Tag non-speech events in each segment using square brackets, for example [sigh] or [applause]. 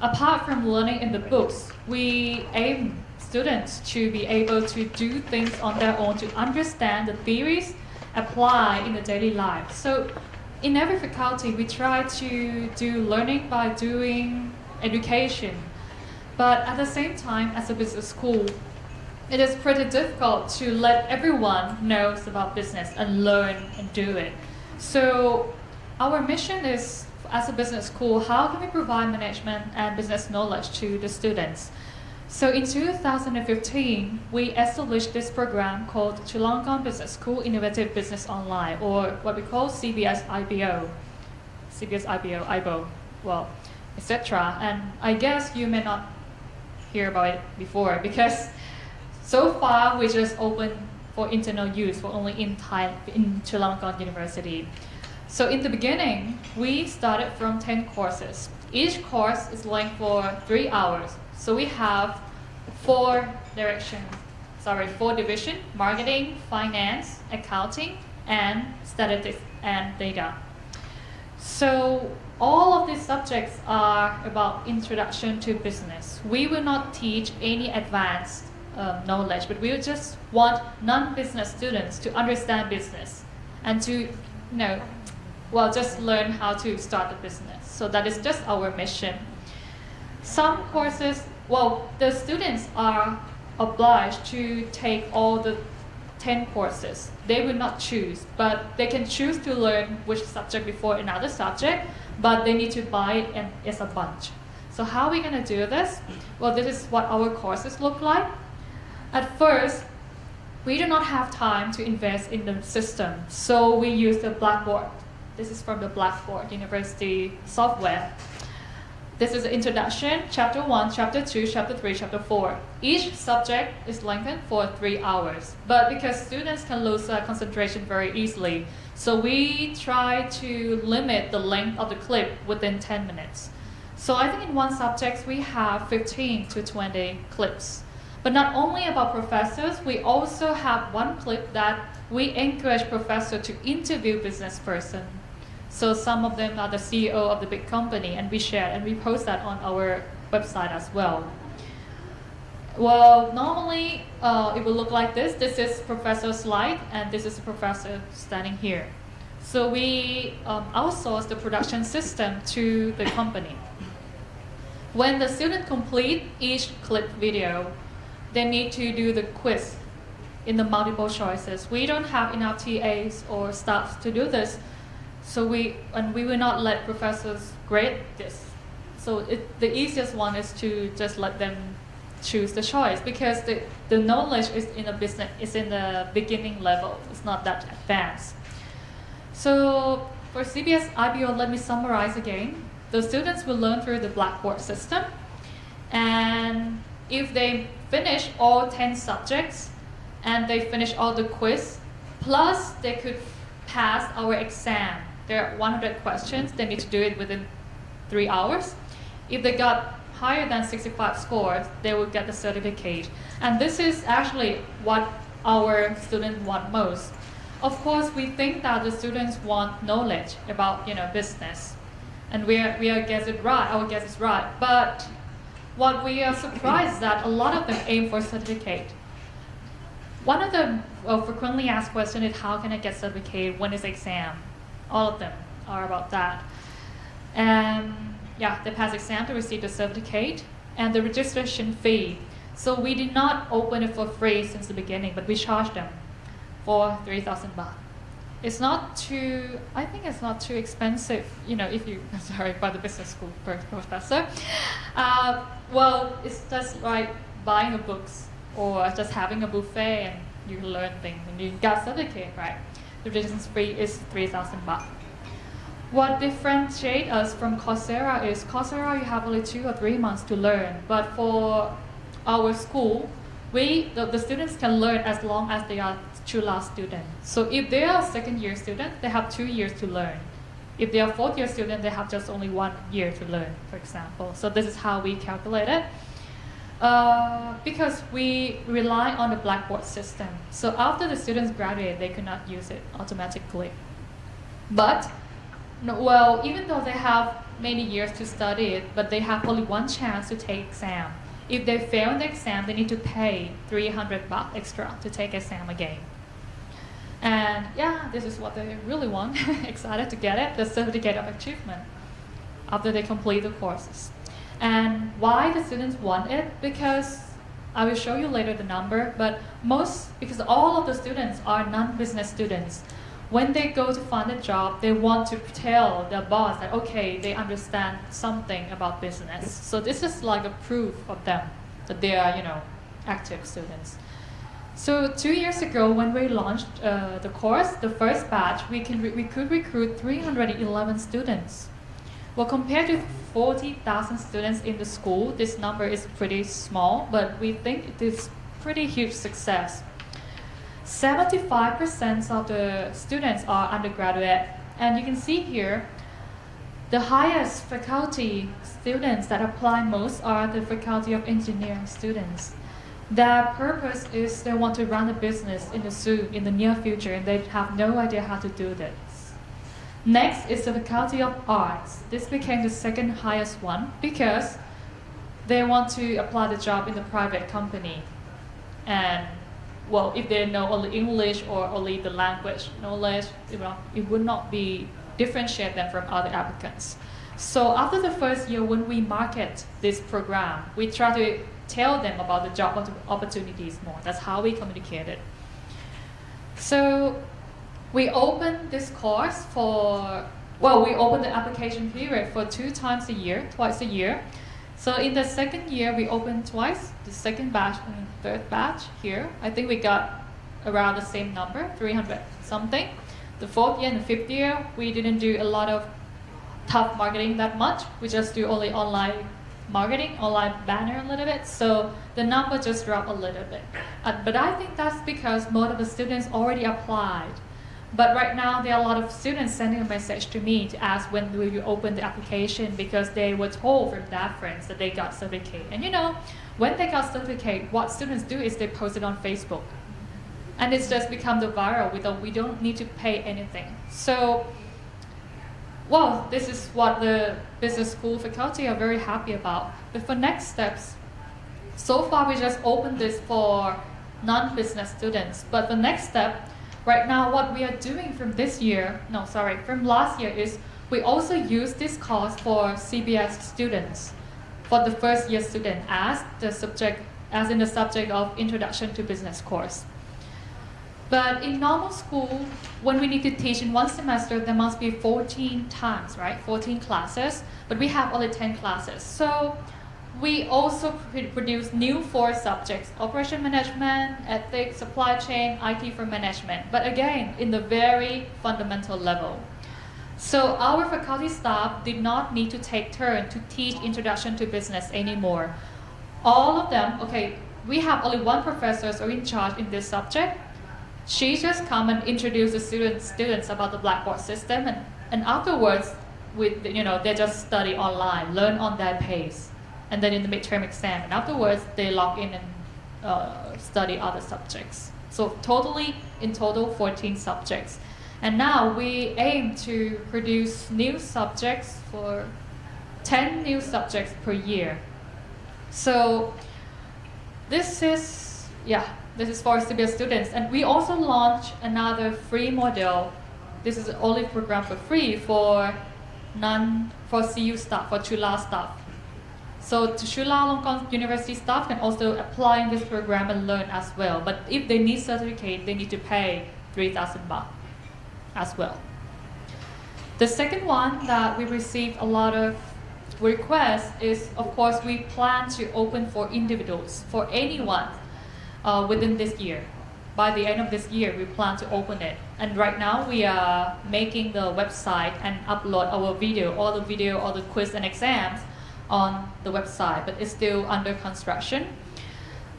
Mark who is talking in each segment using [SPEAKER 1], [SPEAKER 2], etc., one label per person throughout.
[SPEAKER 1] Apart from learning in the books, we aim students to be able to do things on their own, to understand the theories, apply in the daily life. So in every faculty, we try to do learning by doing education. But at the same time, as a business school, it is pretty difficult to let everyone knows about business and learn and do it. So our mission is, as a business school, how can we provide management and business knowledge to the students? So in 2015, we established this program called Chulalongkorn Business School Innovative Business Online, or what we call CBS IBO, CBS IBO, IBO, well, etc. And I guess you may not hear about it before [laughs] because so far we just opened for internal use for only in Thai, in Chulalongkorn University. So in the beginning, we started from 10 courses. Each course is length for three hours. So we have four directions, sorry, four division, marketing, finance, accounting, and statistics and data. So all of these subjects are about introduction to business. We will not teach any advanced um, knowledge, but we just want non-business students to understand business and to, you know, well, just learn how to start a business. So that is just our mission. Some courses, well, the students are obliged to take all the 10 courses. They will not choose, but they can choose to learn which subject before another subject, but they need to buy it and it's a bunch. So how are we going to do this? Well, this is what our courses look like. At first, we do not have time to invest in the system, so we use the Blackboard. This is from the Blackboard University software. This is introduction, chapter 1, chapter 2, chapter 3, chapter 4. Each subject is lengthened for 3 hours. But because students can lose uh, concentration very easily, so we try to limit the length of the clip within 10 minutes. So I think in one subject we have 15 to 20 clips. But not only about professors, we also have one clip that we encourage professors to interview business person so some of them are the CEO of the big company, and we share and we post that on our website as well. Well, normally uh, it will look like this. This is professor's slide, and this is the professor standing here. So we um, outsource the production system to the company. When the student complete each clip video, they need to do the quiz in the multiple choices. We don't have enough TAs or staff to do this, so we, and we will not let professors grade this. So it, the easiest one is to just let them choose the choice because the, the knowledge is in the business is in the beginning level. It's not that advanced. So for CBS IBO, let me summarize again. The students will learn through the Blackboard system. And if they finish all 10 subjects and they finish all the quiz, plus they could pass our exam there are 100 questions. They need to do it within three hours. If they got higher than 65 scores, they will get the certificate. And this is actually what our students want most. Of course, we think that the students want knowledge about you know business, and we are, we are guess it right. Our guess is right. But what we are surprised is that a lot of them aim for certificate. One of the well, uh, frequently asked questions is how can I get certificate when is exam? All of them are about that. And yeah, the pass exam to receive the certificate and the registration fee. So we did not open it for free since the beginning, but we charged them for 3,000 baht. It's not too, I think it's not too expensive, you know, if you, [laughs] sorry, by the business school professor. Uh, well, it's just like buying a books or just having a buffet and you learn things and you got certificate, right? Registration fee is 3,000 baht. What differentiates us from Coursera is Coursera you have only two or three months to learn, but for our school, we the, the students can learn as long as they are Chula students. So if they are second year students, they have two years to learn. If they are fourth year students, they have just only one year to learn, for example. So this is how we calculate it. Uh, because we rely on the Blackboard system. So after the students graduate, they cannot use it automatically. But, no, well, even though they have many years to study it, but they have only one chance to take exam. If they fail the exam, they need to pay 300 baht extra to take exam again. And yeah, this is what they really want. [laughs] Excited to get it, the certificate of achievement after they complete the courses. And why the students want it? Because I will show you later the number, but most, because all of the students are non-business students. When they go to find a job, they want to tell the boss that, okay, they understand something about business. So this is like a proof of them that they are, you know, active students. So two years ago, when we launched uh, the course, the first batch, we, can we could recruit 311 students. Well, compared to 40,000 students in the school, this number is pretty small, but we think it is pretty huge success. 75% of the students are undergraduate, and you can see here, the highest faculty students that apply most are the faculty of engineering students. Their purpose is they want to run a business in the soon, in the near future, and they have no idea how to do this. Next is the Faculty of Arts. This became the second highest one because they want to apply the job in the private company. And well, if they know only English or only the language knowledge, it, will, it would not be differentiate them from other applicants. So after the first year, when we market this program, we try to tell them about the job opportunities more. That's how we communicate it. So we open this course for, well, we open the application period for two times a year, twice a year. So in the second year, we opened twice, the second batch and third batch here. I think we got around the same number, 300 something. The fourth year and the fifth year, we didn't do a lot of tough marketing that much. We just do only online marketing, online banner a little bit. So the number just dropped a little bit. Uh, but I think that's because most of the students already applied but right now, there are a lot of students sending a message to me to ask when will you open the application because they were told from their friends that they got certificate. And you know, when they got certificate, what students do is they post it on Facebook. And it's just become the viral. We don't, we don't need to pay anything. So, well, this is what the business school faculty are very happy about. But for next steps, so far we just opened this for non-business students. But the next step, Right now, what we are doing from this year, no, sorry, from last year is we also use this course for CBS students, for the first year student as the subject, as in the subject of Introduction to Business course. But in normal school, when we need to teach in one semester, there must be 14 times, right? 14 classes, but we have only 10 classes. So we also produce new four subjects, operation management, ethics, supply chain, IT for management, but again, in the very fundamental level. So our faculty staff did not need to take turn to teach introduction to business anymore. All of them, okay, we have only one professor so in charge in this subject. She just come and introduce the students, students about the Blackboard system and, and afterwards, with, you know, they just study online, learn on their pace and then in the midterm exam. And afterwards, they log in and uh, study other subjects. So totally, in total, 14 subjects. And now we aim to produce new subjects for 10 new subjects per year. So this is, yeah, this is for CBS students. And we also launch another free model. This is only program for free for non, for CU staff, for Chula staff. So Chulalongkorn University staff can also apply in this program and learn as well. But if they need certificate, they need to pay 3,000 baht as well. The second one that we received a lot of requests is, of course, we plan to open for individuals, for anyone uh, within this year. By the end of this year, we plan to open it. And right now, we are making the website and upload our video, all the video, all the quiz and exams on the website, but it's still under construction.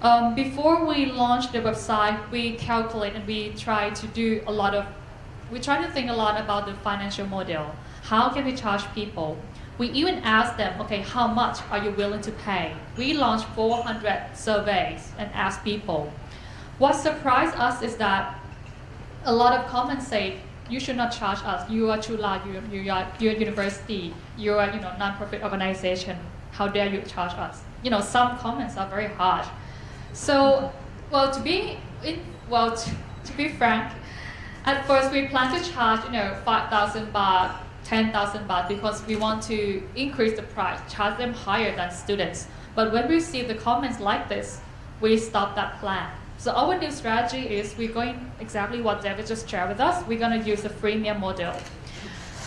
[SPEAKER 1] Um, before we launch the website, we calculate and we try to do a lot of, we try to think a lot about the financial model. How can we charge people? We even ask them, okay, how much are you willing to pay? We launched 400 surveys and asked people. What surprised us is that a lot of comments say you should not charge us. You are Chula, you, you are you're university, you are you know non-profit organization. How dare you charge us? You know, some comments are very harsh. So, well, to be in, well, to, to be frank, at first we plan to charge you know 5,000 baht, 10,000 baht because we want to increase the price, charge them higher than students. But when we see the comments like this, we stop that plan. So our new strategy is we're going exactly what David just shared with us. We're going to use a freemium model.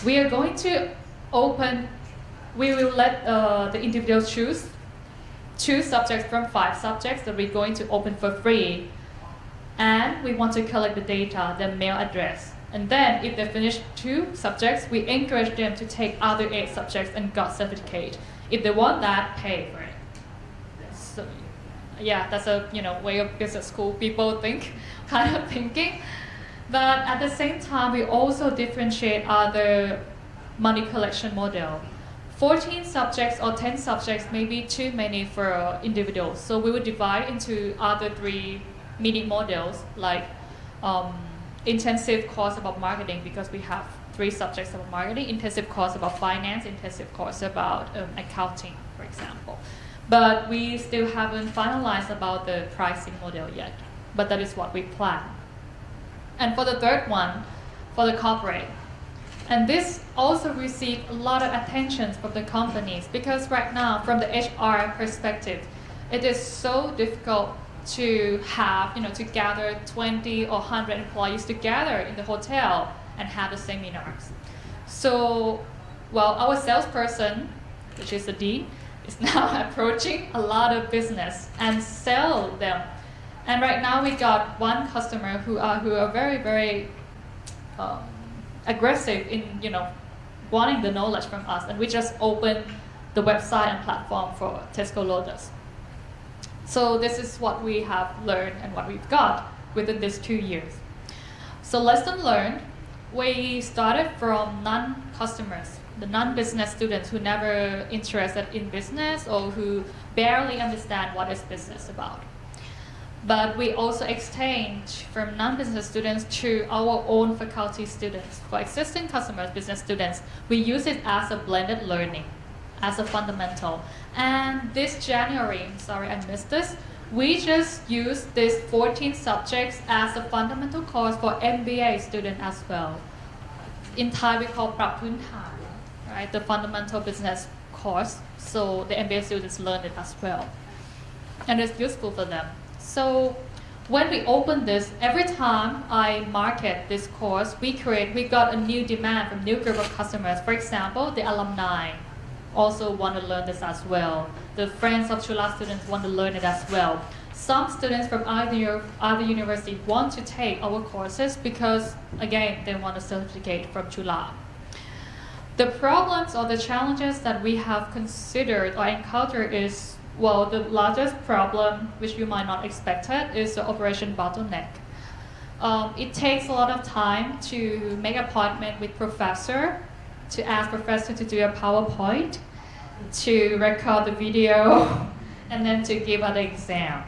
[SPEAKER 1] We are going to open, we will let uh, the individuals choose two subjects from five subjects that we're going to open for free. And we want to collect the data, the mail address. And then if they finish two subjects, we encourage them to take other eight subjects and got certificate. If they want that, pay for it yeah, that's a you know way of business school people think, [laughs] kind of thinking. But at the same time, we also differentiate other money collection model. 14 subjects or 10 subjects may be too many for individuals. So we would divide into other three mini models like um, intensive course about marketing because we have three subjects about marketing, intensive course about finance, intensive course about um, accounting, for example. But we still haven't finalized about the pricing model yet. But that is what we plan. And for the third one, for the corporate. And this also received a lot of attention from the companies because right now, from the HR perspective, it is so difficult to have, you know, to gather 20 or 100 employees together in the hotel and have the seminars. So, well, our salesperson, which is the D, is now [laughs] approaching a lot of business and sell them. And right now we got one customer who are who are very very um, aggressive in you know wanting the knowledge from us, and we just opened the website and platform for Tesco Lotus. So this is what we have learned and what we've got within these two years. So lesson learned, we started from non-customers the non-business students who never interested in business or who barely understand what is business about. But we also exchange from non-business students to our own faculty students. For existing customers, business students, we use it as a blended learning, as a fundamental. And this January, sorry I missed this, we just use these 14 subjects as a fundamental course for MBA students as well. In Thai, we call Prapun Thai right? The fundamental business course, so the MBA students learn it as well. And it's useful for them. So when we open this, every time I market this course, we create, we got a new demand from new group of customers. For example, the alumni also want to learn this as well. The friends of Chula students want to learn it as well. Some students from other, other universities want to take our courses because, again, they want a certificate from Chula. The problems or the challenges that we have considered or encountered is, well, the largest problem, which you might not expect it, is the operation bottleneck. Um, it takes a lot of time to make appointment with professor, to ask professor to do a PowerPoint, to record the video, [laughs] and then to give an exam.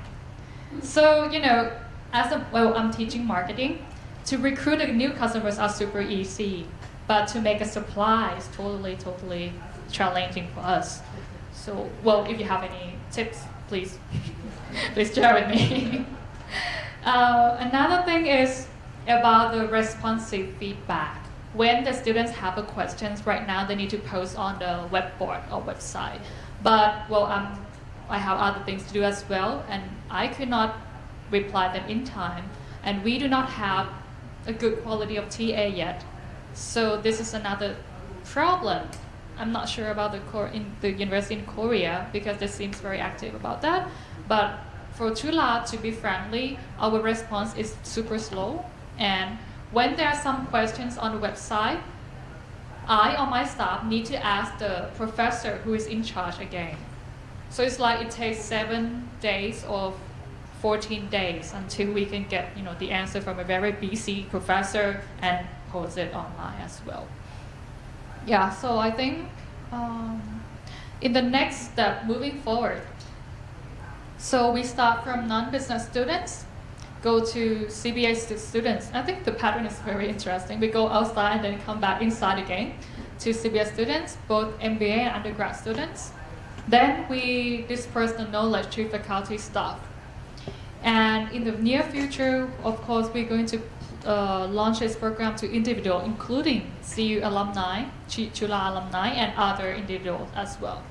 [SPEAKER 1] So, you know, as a, well, I'm teaching marketing. To recruit new customers are super easy. But to make a supply is totally, totally challenging for us. So, well, if you have any tips, please, [laughs] please share with me. [laughs] uh, another thing is about the responsive feedback. When the students have a questions right now, they need to post on the web board or website. But, well, um, I have other things to do as well, and I could not reply them in time. And we do not have a good quality of TA yet. So this is another problem. I'm not sure about the core in the university in Korea because they seems very active about that. But for Chula, to be friendly, our response is super slow. And when there are some questions on the website, I or my staff need to ask the professor who is in charge again. So it's like it takes seven days or 14 days until we can get you know, the answer from a very busy professor and post it online as well. Yeah, so I think um, in the next step, moving forward, so we start from non-business students go to CBA students. I think the pattern is very interesting. We go outside and then come back inside again to CBA students, both MBA and undergrad students. Then we disperse the knowledge to faculty staff. And in the near future, of course, we're going to uh, program to individual, including CU alumni, Chula alumni, and other individuals as well.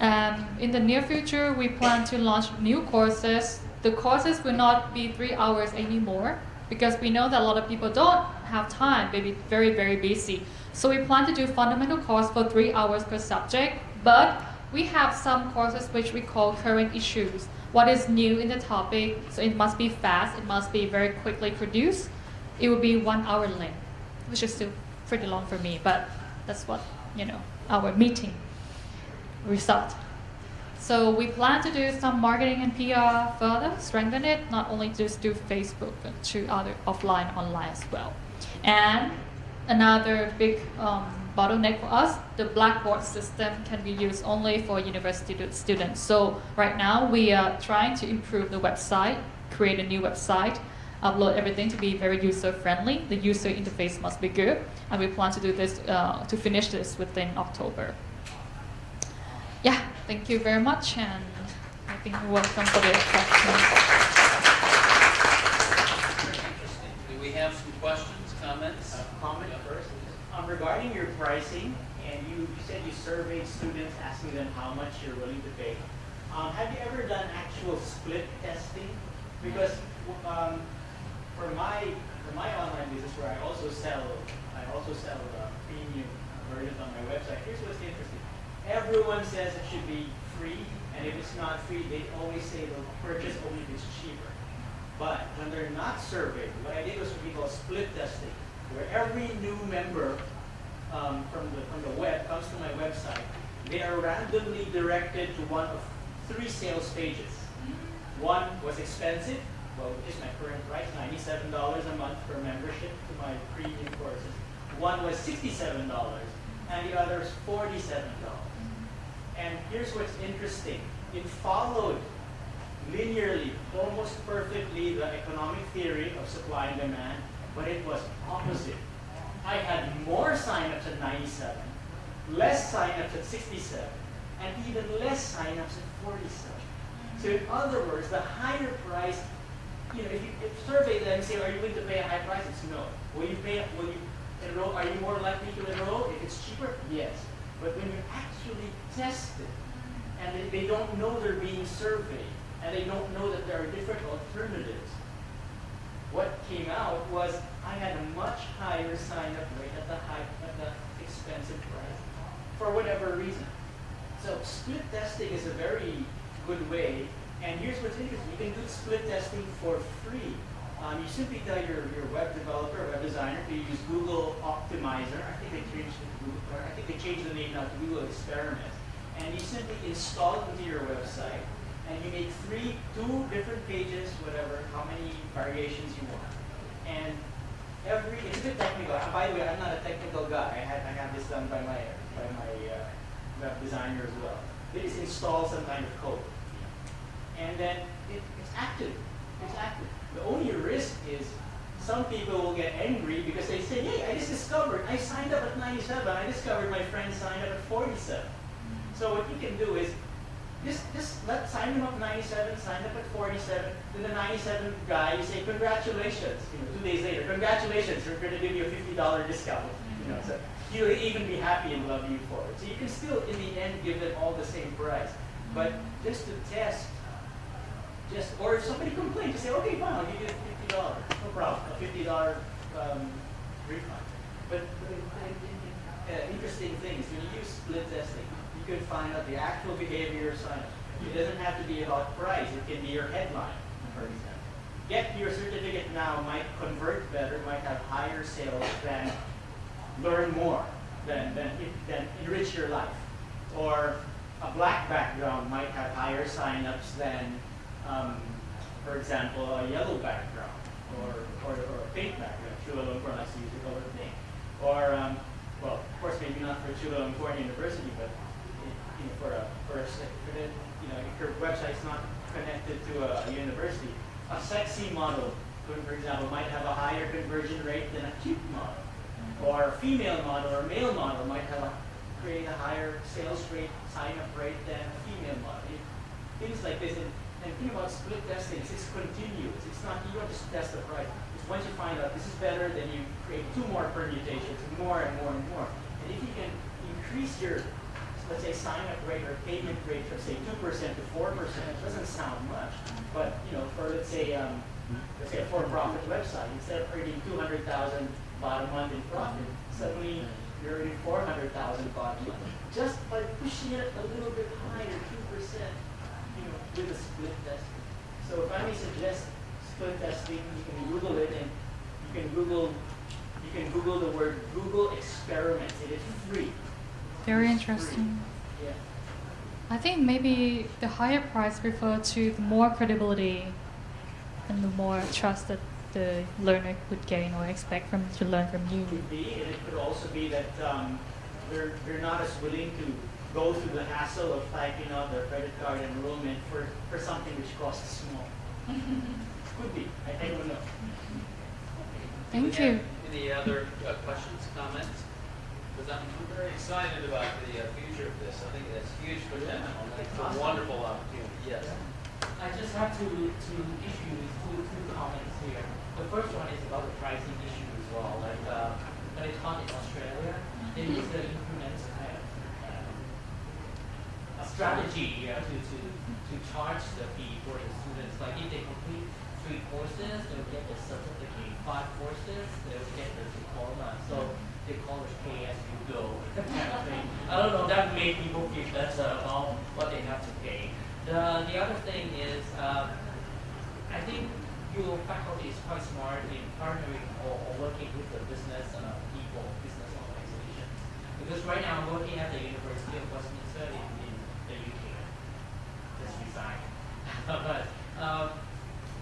[SPEAKER 1] Um, in the near future, we plan to launch new courses. The courses will not be three hours anymore because we know that a lot of people don't have time, maybe very, very busy. So we plan to do fundamental course for three hours per subject, but we have some courses which we call current issues. What is new in the topic, so it must be fast, it must be very quickly produced. It will be one hour length, which is still pretty long for me, but that's what, you know, our meeting result. So we plan to do some marketing and PR further, strengthen it, not only just do Facebook, but to other offline, online as well. And another big um, bottleneck for us, the Blackboard system can be used only for university students. So right now we are trying to improve the website, create a new website, upload everything to be very user friendly. The user interface must be good, and we plan to do this uh, to finish this within October. Yeah, thank you very much, and I think we're welcome for the questions.
[SPEAKER 2] Interesting. Do we have some questions, comments?
[SPEAKER 3] Uh, comment first. Um, regarding your pricing, and you, you said you surveyed students asking them how much you're willing to pay. Um, have you ever done actual split testing? Because um, for my for my online business, where I also sell I also sell uh, premium versions on my website. Here's what's interesting. Everyone says it should be free, and if it's not free, they always say they'll purchase only if it's cheaper. But when they're not surveyed, what I did was what we call split testing, where every new member um, from the from the web comes to my website. They are randomly directed to one of three sales pages. One was expensive, well, which is my current price, ninety-seven dollars a month for membership to my premium courses. One was sixty-seven dollars, and the other is forty-seven dollars. And here's what's interesting: it followed linearly, almost perfectly, the economic theory of supply and demand, but it was opposite. I had more signups at 97, less signups at 67, and even less signups at 47. So in other words, the higher price, you know, if you if survey them and say, are you willing to pay a high price? It's no. Will you pay, will you enroll, are you more likely to enroll if it's cheaper? Yes. But when you actually test it, and they, they don't know they're being surveyed, and they don't know that there are different alternatives, out was I had a much higher sign-up rate at the high, at the expensive price, for whatever reason. So split testing is a very good way, and here's what's interesting: you can do split testing for free. Um, you simply tell your, your web developer, web designer, to use Google Optimizer. I think they changed to Google, I think they changed the name now to Google Experiment. And you simply install it into your website, and you make three, two different pages, whatever, how many variations you want. And every, it's a bit technical. Uh, By the way, I'm not a technical guy. I had, I this done by my, by my uh, web designer as well. They just install some kind of code. And then it, it's active. It's active. The only risk is some people will get angry because they say, hey, I just discovered, I signed up at 97, I discovered my friend signed up at 47. So what you can do is just just let sign them up 97, sign up at 47. Then the 97 guy, you say congratulations. You know, two days later, congratulations, we're going to give you a $50 discount. You know, so he'll even be happy and love you for it. So you can still, in the end, give them all the same price. But just to test, just or if somebody complains, just say, okay, fine, I'll give you $50. No problem, a $50 um, refund. But, uh, interesting thing is when you use split testing, can find out the actual behavior of signups. It doesn't have to be about price. It can be your headline, for example. Get your certificate now might convert better, might have higher sales than learn more, than, than, than enrich your life. Or a black background might have higher signups than, um, for example, a yellow background or, or, or a pink background. Chulalongkorn likes to use the color pink. Or, um, well, of course, maybe not for Chulalongkorn University, but for a for a you know if your website's not connected to a, university, a sexy model, for example, might have a higher conversion rate than a cute model. Or a female model or a male model might have a, create a higher sales rate, sign-up rate than a female model. Things like this, and, and think about split testing, it's continuous, it's not, you don't just test the price. It's once you find out this is better, then you create two more permutations, more and more and more. And if you can increase your, let's say, sign-up rate or payment rate from say two percent to four percent, it doesn't sound much. But, you know, for let's say, um, let's say a for-profit website, instead of earning two hundred thousand bottom month in profit, suddenly you're earning four hundred thousand bottom month. Just by pushing it a little bit higher, two percent, you know, with a split testing. So if I may suggest split testing, you can Google it and you can Google, you can Google the word Google experiments. It is free.
[SPEAKER 1] Very interesting. I think maybe the higher price refer to the more credibility and the more trust that the learner could gain or expect from to learn from you.
[SPEAKER 3] Could be, and it could also be that um, they're, they're not as willing to go through the hassle of typing out their credit card enrollment for, for something which costs small. [laughs] Could be, I, I don't know.
[SPEAKER 1] Thank you.
[SPEAKER 2] Any other uh, questions, comments? Because I'm I'm very excited about the uh, future of this. I think that's huge potential. It's a wonderful opportunity, yes.
[SPEAKER 4] I just have to, to issue two, two comments here. The first one is about the pricing issue as well. Like, uh, when I taught in Australia, they used to implement kind of, uh, a strategy uh, to, to, to charge the fee for the students. Like if they complete three courses, they'll get the certificate. Five courses, they'll get the diploma. So they call it pay as you go kind of thing. I don't know, that made people feel better about what they have to pay. The, the other thing is, uh, I think your faculty is quite smart in partnering or, or working with the business uh, people, business organizations. Because right now I'm working at the University of Westminster in, in the UK. Just resigned. [laughs] but um,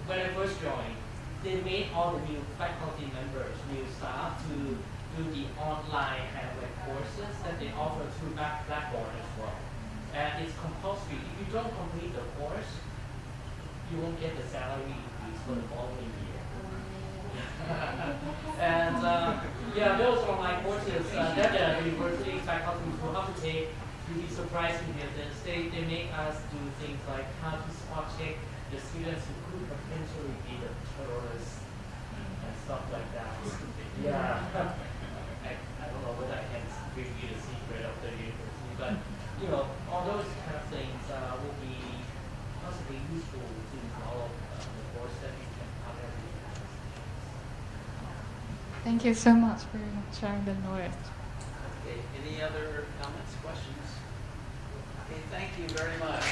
[SPEAKER 4] when I first joined, they made all the new faculty members, new staff to do the online kind of like courses that they offer through Black- Blackboard as well. And it's compulsory. If you don't complete the course, you won't get the salary increase for the following year. [laughs] and uh, yeah, those online courses uh, that the university faculty will have to take, you'll be surprised to hear this. They, they make us do things like how to spot check the students who could potentially be the terrorists and stuff like that. [laughs] Yeah. [laughs] I, I don't know whether I can reveal the secret of the university, but you know, all those kind of things uh, will be possibly useful to develop uh, the course that you can cover.
[SPEAKER 1] Thank you so much for sharing the knowledge.
[SPEAKER 2] Okay, any other comments, questions? Okay, thank you very much.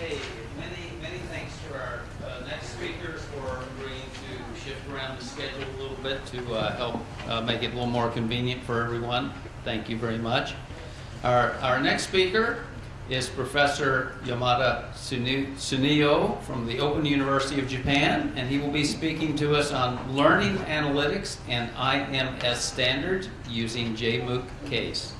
[SPEAKER 2] Okay, many, many thanks to our uh, next speaker for agreeing to shift around the schedule a little bit to uh, help uh, make it a little more convenient for everyone. Thank you very much. Our, our next speaker is Professor Yamada Tsuneo from the Open University of Japan, and he will be speaking to us on learning analytics and IMS standards using JMOOC case.